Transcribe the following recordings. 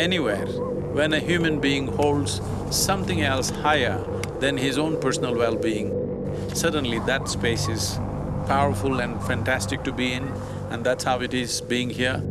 anywhere, when a human being holds something else higher than his own personal well-being, suddenly that space is powerful and fantastic to be in and that's how it is being here.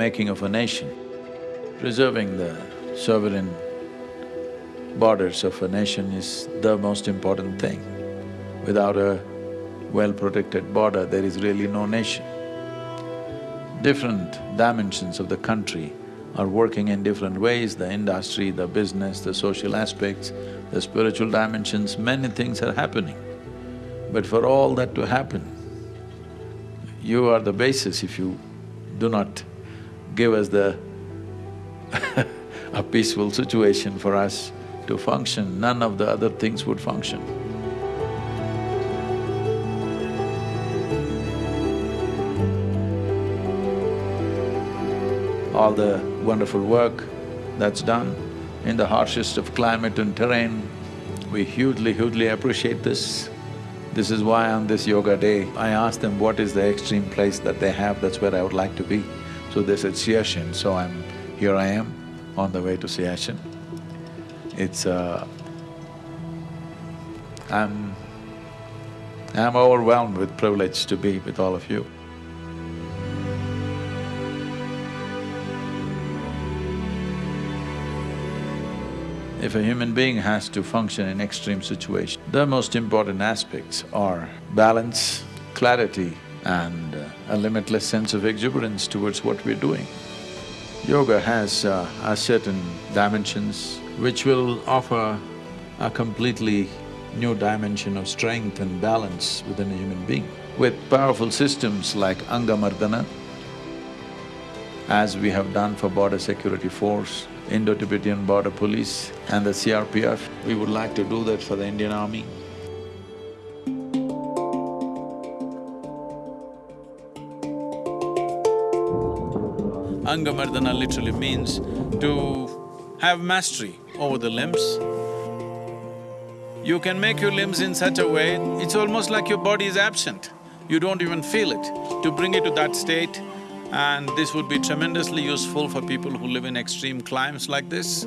Making of a nation. Preserving the sovereign borders of a nation is the most important thing. Without a well-protected border, there is really no nation. Different dimensions of the country are working in different ways, the industry, the business, the social aspects, the spiritual dimensions, many things are happening. But for all that to happen, you are the basis if you do not give us the a peaceful situation for us to function, none of the other things would function. All the wonderful work that's done in the harshest of climate and terrain, we hugely, hugely appreciate this. This is why on this yoga day, I asked them what is the extreme place that they have, that's where I would like to be. So they said Siachen, so I'm… here I am on the way to Siachen. It's uh, I'm… I'm overwhelmed with privilege to be with all of you. If a human being has to function in extreme situation, the most important aspects are balance, clarity, and a limitless sense of exuberance towards what we're doing. Yoga has uh, a certain dimensions which will offer a completely new dimension of strength and balance within a human being. With powerful systems like Angamardana, as we have done for Border Security Force, Indo-Tibetan Border Police and the CRPF, we would like to do that for the Indian Army. Angamardana literally means to have mastery over the limbs. You can make your limbs in such a way, it's almost like your body is absent. You don't even feel it. To bring it to that state, and this would be tremendously useful for people who live in extreme climes like this.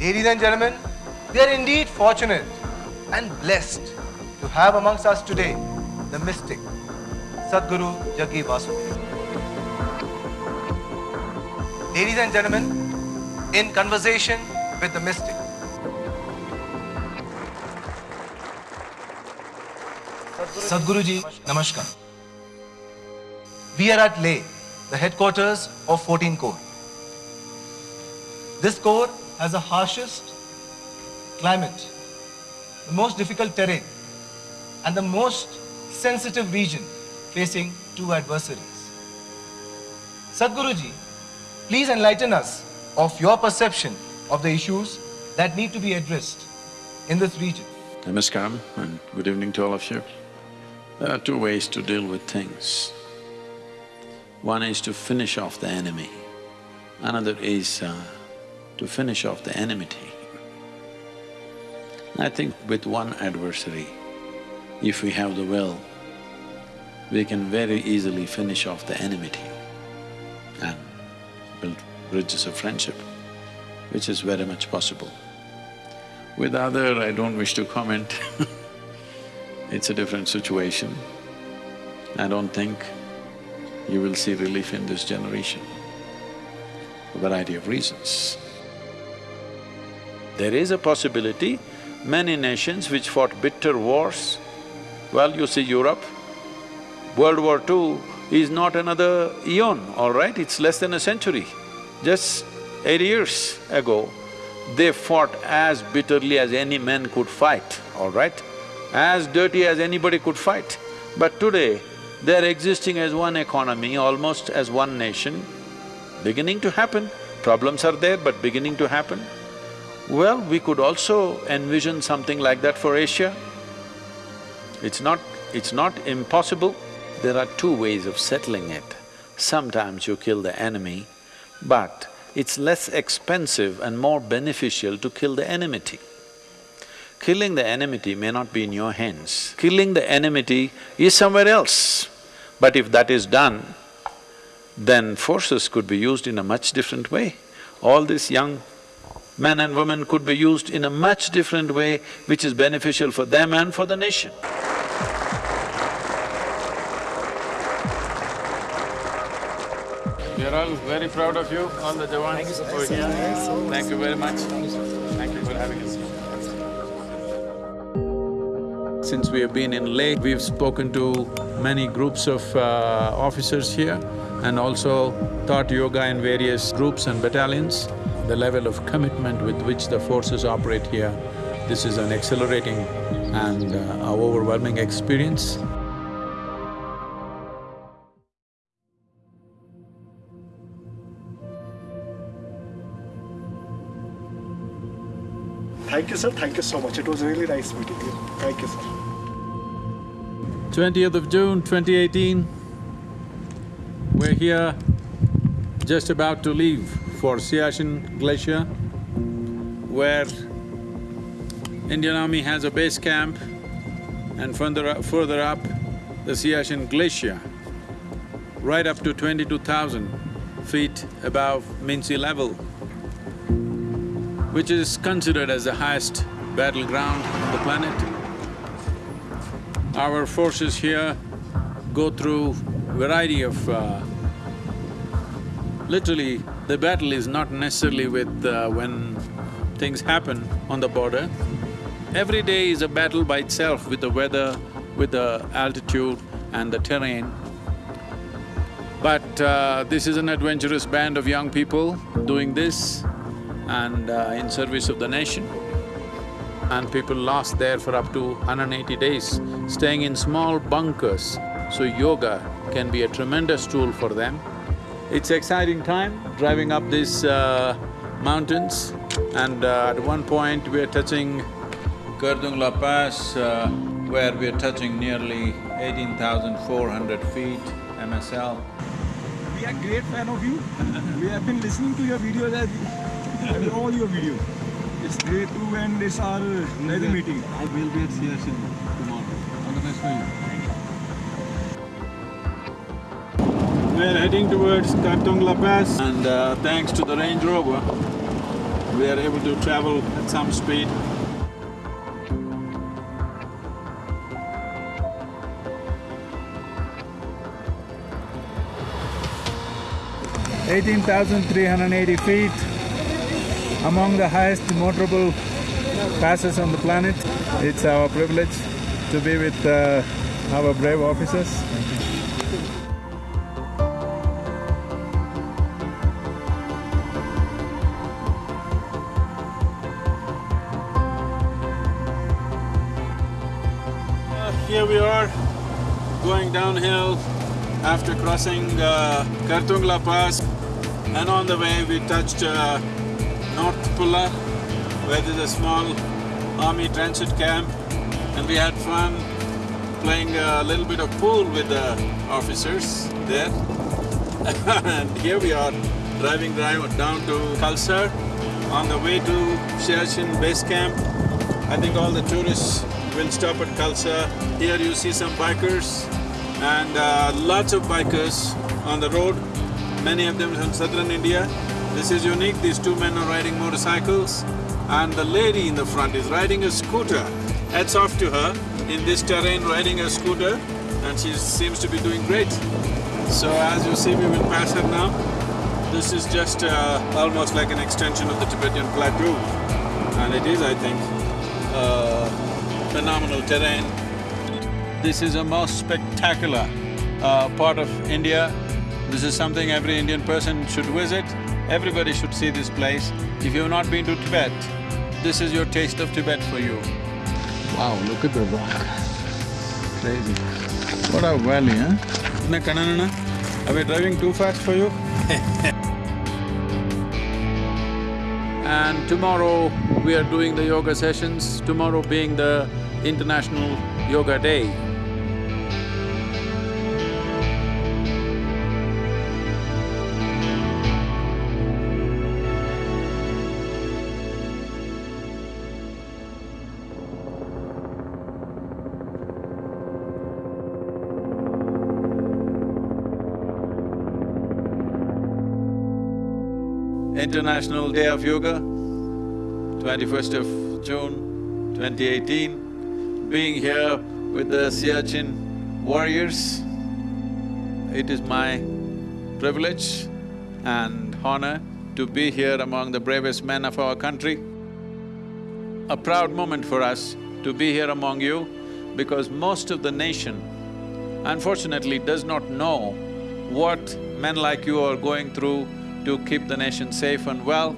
Ladies and gentlemen, we are indeed fortunate and blessed to have amongst us today the mystic, Sadhguru Jaggi Vasudev. Ladies and gentlemen, in conversation with the mystic. Sadhguru ji, Namaskar. We are at Leh, the headquarters of 14 Corps. This corps has the harshest climate, the most difficult terrain, and the most sensitive region facing two adversaries. Sadhguruji, please enlighten us of your perception of the issues that need to be addressed in this region. Namaskaram and good evening to all of you. There are two ways to deal with things. One is to finish off the enemy, another is uh, to finish off the enmity. I think with one adversary, if we have the will, we can very easily finish off the enmity. and build bridges of friendship, which is very much possible. With other, I don't wish to comment it's a different situation. I don't think you will see relief in this generation, a variety of reasons. There is a possibility, many nations which fought bitter wars, well, you see Europe, World War II is not another eon, all right, it's less than a century. Just eight years ago, they fought as bitterly as any men could fight, all right? As dirty as anybody could fight. But today, they're existing as one economy, almost as one nation, beginning to happen. Problems are there, but beginning to happen. Well, we could also envision something like that for Asia. It's not… it's not impossible. There are two ways of settling it. Sometimes you kill the enemy, but it's less expensive and more beneficial to kill the enmity. Killing the enmity may not be in your hands. Killing the enmity is somewhere else. But if that is done, then forces could be used in a much different way. All these young men and women could be used in a much different way which is beneficial for them and for the nation. We are all very proud of you, all the Jawans over here. Thank you very much. Thank you for having us. Since we have been in Leh, we've spoken to many groups of uh, officers here and also taught yoga in various groups and battalions the level of commitment with which the forces operate here, this is an exhilarating and uh, overwhelming experience. Thank you, sir. Thank you so much. It was really nice meeting you. Thank you, sir. 20th of June, 2018, we're here just about to leave for Siachen Glacier, where Indian Army has a base camp and further up, further up, the Siachen Glacier, right up to twenty-two thousand feet above mean sea level, which is considered as the highest battleground on the planet. Our forces here go through variety of uh, literally the battle is not necessarily with uh, when things happen on the border. Every day is a battle by itself with the weather, with the altitude and the terrain. But uh, this is an adventurous band of young people doing this and uh, in service of the nation. And people lost there for up to 180 days, staying in small bunkers. So yoga can be a tremendous tool for them. It's exciting time driving up these uh, mountains and uh, at one point we're touching Khardung La Pass uh, where we're touching nearly 18,400 feet MSL. We are great fan of you. we have been listening to your videos as I mean, all your videos. It's great too and it's our another meeting. I will be at Siachen tomorrow. All the best for you. We are heading towards Khardung La Pass And uh, thanks to the Range Rover, we are able to travel at some speed. Eighteen thousand three hundred eighty feet, among the highest motorable passes on the planet. It's our privilege to be with uh, our brave officers. Here we are, going downhill after crossing uh, Khardung La Pass. And on the way we touched uh, North Pullu, where there's a small army transit camp. And we had fun playing a little bit of pool with the officers there. and here we are, driving down to Khalsar on the way to Siachen base camp. I think all the tourists will stop at Khalsar. Here you see some bikers and uh, lots of bikers on the road many of them from southern India. This is unique, these two men are riding motorcycles and the lady in the front is riding a scooter. Hats off to her in this terrain riding a scooter and she seems to be doing great. So as you see, we will pass her now. This is just uh, almost like an extension of the Tibetan plateau and it is, I think, uh, phenomenal terrain. This is a most spectacular uh, part of India. This is something every Indian person should visit. Everybody should see this place. If you've not been to Tibet, this is your taste of Tibet for you. Wow, look at the rock. Crazy. What a valley, huh? Are we driving too fast for you? And tomorrow we are doing the yoga sessions, tomorrow being the International Yoga Day. International Day of Yoga, twenty-first of June, twenty eighteen, being here with the Siachen warriors. It is my privilege and honor to be here among the bravest men of our country. A proud moment for us to be here among you because most of the nation unfortunately does not know what men like you are going through to keep the nation safe and well.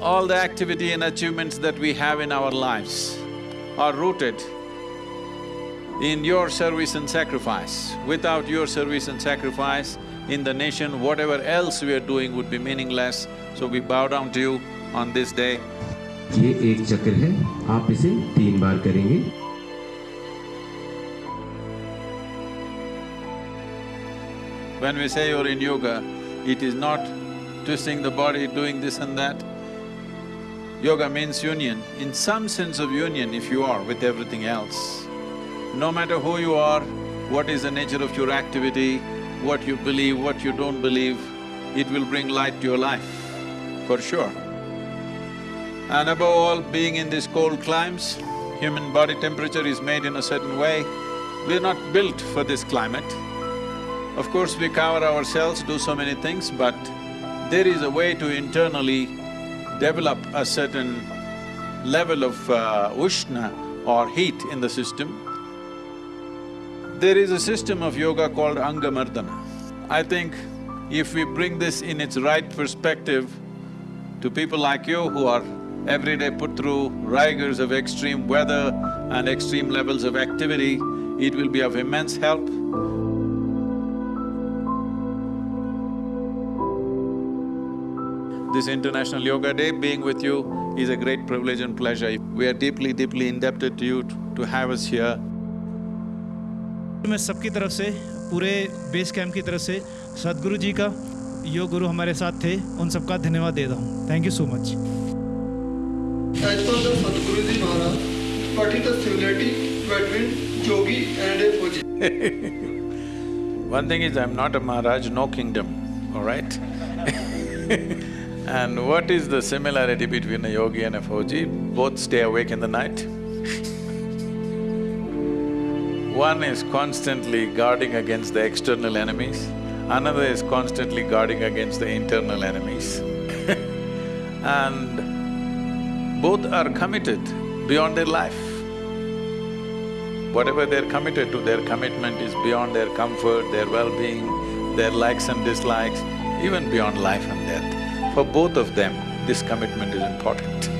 All the activity and achievements that we have in our lives are rooted in your service and sacrifice. Without your service and sacrifice in the nation, whatever else we are doing would be meaningless. So we bow down to you on this day. ये एक चक्र है आप इसे तीन बार करेंगे When we say you're in yoga, it is not twisting the body, doing this and that. Yoga means union. In some sense of union, if you are with everything else, no matter who you are, what is the nature of your activity, what you believe, what you don't believe, it will bring light to your life, for sure. And above all, being in these cold climes, human body temperature is made in a certain way. We're not built for this climate. Of course, we cover ourselves, do so many things, but there is a way to internally develop a certain level of uh, ushna or heat in the system. There is a system of yoga called Angamardana. I think if we bring this in its right perspective to people like you who are every day put through rigors of extreme weather and extreme levels of activity, it will be of immense help. This International Yoga Day, being with you is a great privilege and pleasure. We are deeply, deeply indebted to you to have us here. मैं सबकी तरफ से पूरे base camp की तरफ से सदगुरु जी का योग गुरु हमारे साथ थे उन सबका धन्यवाद देता हूँ थैंक यू सो मच सदगुरु जी महाराज yogi and a Fauji. One thing is, I'm not a Maharaj, no kingdom, all right? and what is the similarity between a yogi and a Fauji? Both stay awake in the night. One is constantly guarding against the external enemies, another is constantly guarding against the internal enemies. and both are committed beyond their life. Whatever they're committed to, their commitment is beyond their comfort, their well-being, their likes and dislikes, even beyond life and death. For both of them, this commitment is important.